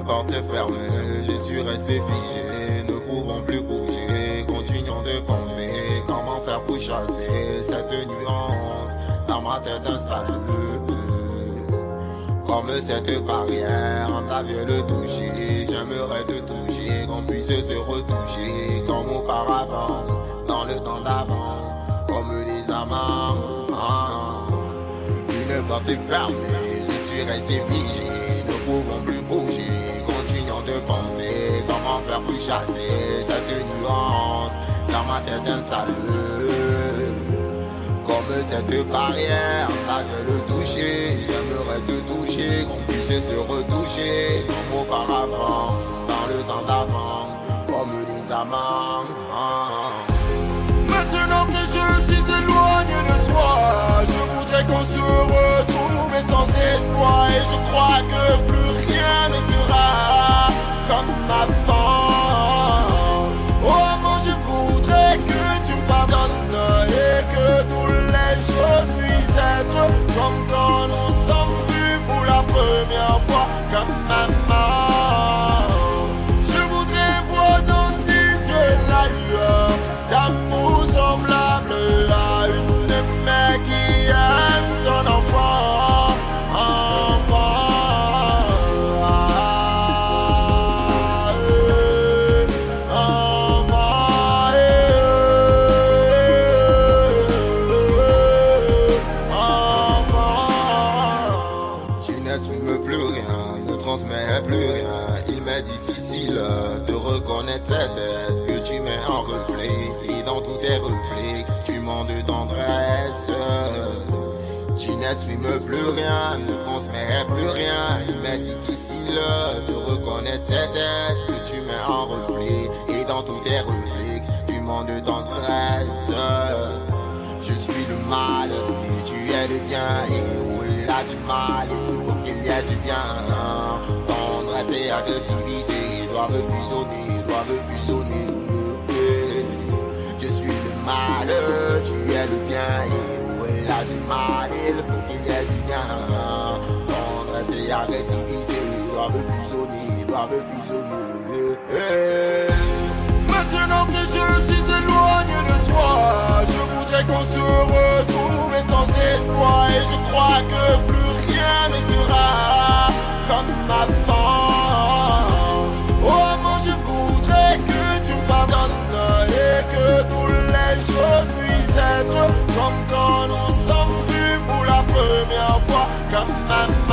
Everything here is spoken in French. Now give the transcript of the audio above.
porte s'est fermée, je suis resté figé, ne pouvons plus bouger, continuons de penser comment faire pour chasser cette nuance dans ma tête installée. Comme cette barrière, on avait le toucher, j'aimerais te toucher, qu'on puisse se retoucher. Comme auparavant, dans le temps d'avant, comme les amants. Une porte s'est fermée, je suis resté figé, ne pouvons plus bouger, faire pour chasser cette nuance dans ma tête installée. Comme cette barrière, là de le toucher, j'aimerais te toucher, qu'on puisse se retoucher comme auparavant, dans le temps d'avant, comme les amants. Maintenant que je suis éloigné de plus rien. Il m'est difficile de reconnaître cette tête que tu mets en reflet. Et dans tous tes réflexes, tu mens de tendresse. Tu n'exprimes plus rien, ne transmets plus rien. Il m'est difficile de reconnaître cette tête que tu mets en reflet. Et dans tous tes réflexes, tu mens de tendresse. Je suis le mal tu es le bien et au-delà du mal il faut qu'il y ait du bien Et agressivité doivent fusionner, doivent fusionner. Je suis le mal, tu es le bien. Et au-delà du mal il faut qu'il y ait du bien. Tendresse et agressivité doivent fusionner, doivent fusionner. Maintenant que je suis éloigné de toi, je voudrais qu'on se retrouve mais sans espoir. Et je crois que plus rien ne sera comme avant. Être comme